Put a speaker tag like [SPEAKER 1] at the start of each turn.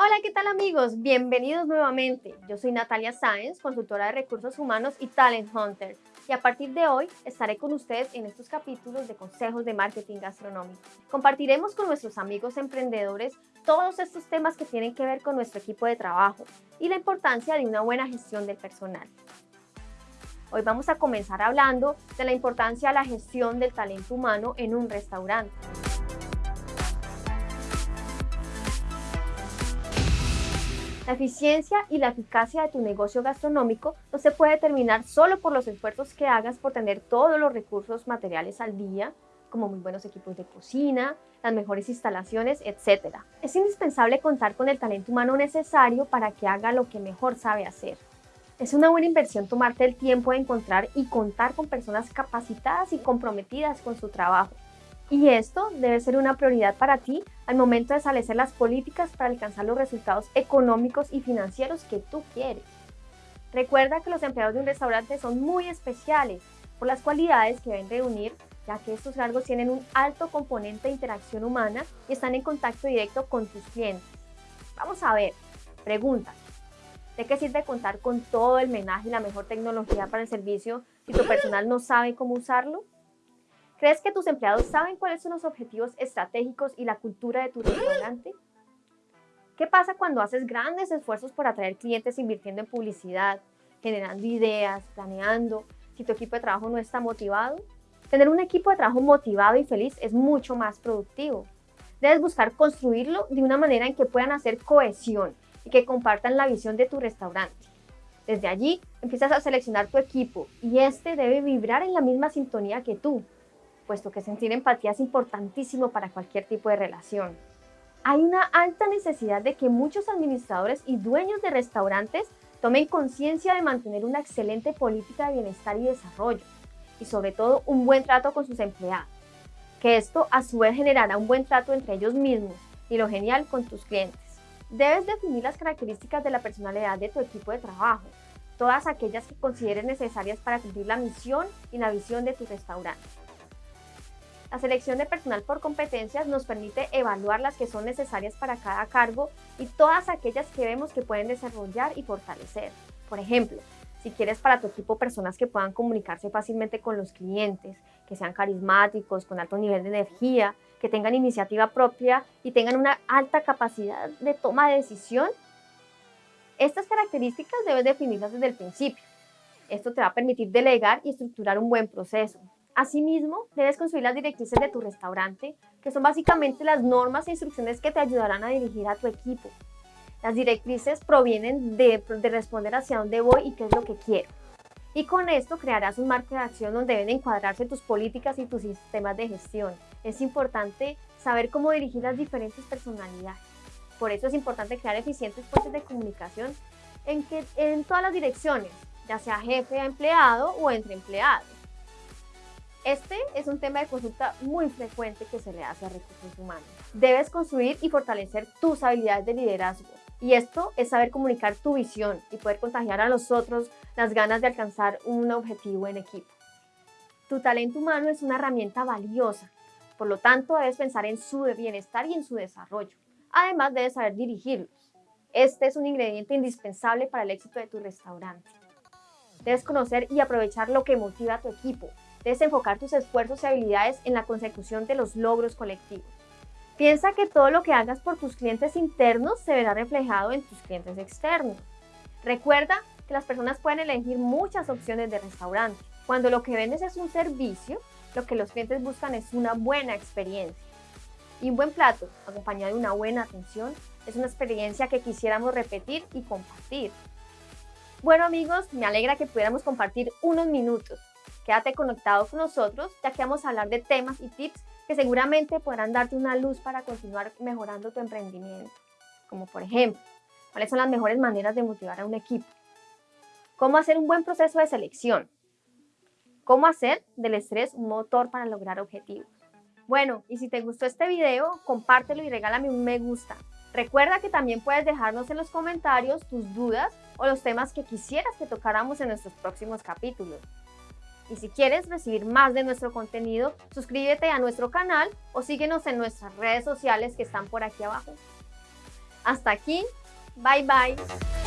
[SPEAKER 1] Hola, ¿qué tal amigos? Bienvenidos nuevamente. Yo soy Natalia Sáenz, consultora de recursos humanos y Talent Hunter. Y a partir de hoy estaré con ustedes en estos capítulos de consejos de marketing gastronómico. Compartiremos con nuestros amigos emprendedores todos estos temas que tienen que ver con nuestro equipo de trabajo y la importancia de una buena gestión del personal. Hoy vamos a comenzar hablando de la importancia de la gestión del talento humano en un restaurante. La eficiencia y la eficacia de tu negocio gastronómico no se puede determinar solo por los esfuerzos que hagas por tener todos los recursos materiales al día, como muy buenos equipos de cocina, las mejores instalaciones, etc. Es indispensable contar con el talento humano necesario para que haga lo que mejor sabe hacer. Es una buena inversión tomarte el tiempo de encontrar y contar con personas capacitadas y comprometidas con su trabajo. Y esto debe ser una prioridad para ti al momento de establecer las políticas para alcanzar los resultados económicos y financieros que tú quieres. Recuerda que los empleados de un restaurante son muy especiales por las cualidades que deben reunir, ya que estos cargos tienen un alto componente de interacción humana y están en contacto directo con tus clientes. Vamos a ver, pregunta. ¿De qué sirve contar con todo el menaje y la mejor tecnología para el servicio si tu personal no sabe cómo usarlo? ¿Crees que tus empleados saben cuáles son los objetivos estratégicos y la cultura de tu restaurante? ¿Qué pasa cuando haces grandes esfuerzos por atraer clientes invirtiendo en publicidad, generando ideas, planeando, si tu equipo de trabajo no está motivado? Tener un equipo de trabajo motivado y feliz es mucho más productivo. Debes buscar construirlo de una manera en que puedan hacer cohesión y que compartan la visión de tu restaurante. Desde allí empiezas a seleccionar tu equipo y este debe vibrar en la misma sintonía que tú, puesto que sentir empatía es importantísimo para cualquier tipo de relación. Hay una alta necesidad de que muchos administradores y dueños de restaurantes tomen conciencia de mantener una excelente política de bienestar y desarrollo, y sobre todo un buen trato con sus empleados, que esto a su vez generará un buen trato entre ellos mismos y lo genial con tus clientes. Debes definir las características de la personalidad de tu equipo de trabajo, todas aquellas que consideres necesarias para cumplir la misión y la visión de tu restaurante. La selección de personal por competencias nos permite evaluar las que son necesarias para cada cargo y todas aquellas que vemos que pueden desarrollar y fortalecer. Por ejemplo, si quieres para tu equipo personas que puedan comunicarse fácilmente con los clientes, que sean carismáticos, con alto nivel de energía, que tengan iniciativa propia y tengan una alta capacidad de toma de decisión, estas características debes definirlas desde el principio. Esto te va a permitir delegar y estructurar un buen proceso. Asimismo, debes construir las directrices de tu restaurante, que son básicamente las normas e instrucciones que te ayudarán a dirigir a tu equipo. Las directrices provienen de, responder hacia dónde voy y qué es lo que quiero. Y con esto crearás un marco de acción donde deben encuadrarse tus políticas y tus sistemas de gestión. Es importante saber cómo dirigir las diferentes personalidades. Por eso es importante crear eficientes puentes de comunicación en, que, en todas las direcciones, ya sea jefe a empleado o entre empleados. Este es un tema de consulta muy frecuente que se le hace a recursos humanos. Debes construir y fortalecer tus habilidades de liderazgo. Y esto es saber comunicar tu visión y poder contagiar a los otros las ganas de alcanzar un objetivo en equipo. Tu talento humano es una herramienta valiosa, por lo tanto debes pensar en su bienestar y en su desarrollo. Además debes saber dirigirlos. Este es un ingrediente indispensable para el éxito de tu restaurante. Debes conocer y aprovechar lo que motiva a tu equipo, Debes enfocar tus esfuerzos y habilidades en la consecución de los logros colectivos. Piensa que todo lo que hagas por tus clientes internos se verá reflejado en tus clientes externos. Recuerda que las personas pueden elegir muchas opciones de restaurante. Cuando lo que vendes es un servicio, lo que los clientes buscan es una buena experiencia. Y un buen plato, acompañado de una buena atención, es una experiencia que quisiéramos repetir y compartir. Bueno amigos, me alegra que pudiéramos compartir unos minutos Quédate conectado con nosotros ya que vamos a hablar de temas y tips que seguramente podrán darte una luz para continuar mejorando tu emprendimiento. Como por ejemplo, cuáles son las mejores maneras de motivar a un equipo. Cómo hacer un buen proceso de selección. Cómo hacer del estrés un motor para lograr objetivos. Bueno, y si te gustó este video, compártelo y regálame un me gusta. Recuerda que también puedes dejarnos en los comentarios tus dudas o los temas que quisieras que tocáramos en nuestros próximos capítulos. Y si quieres recibir más de nuestro contenido, suscríbete a nuestro canal o síguenos en nuestras redes sociales que están por aquí abajo. Hasta aquí, bye bye.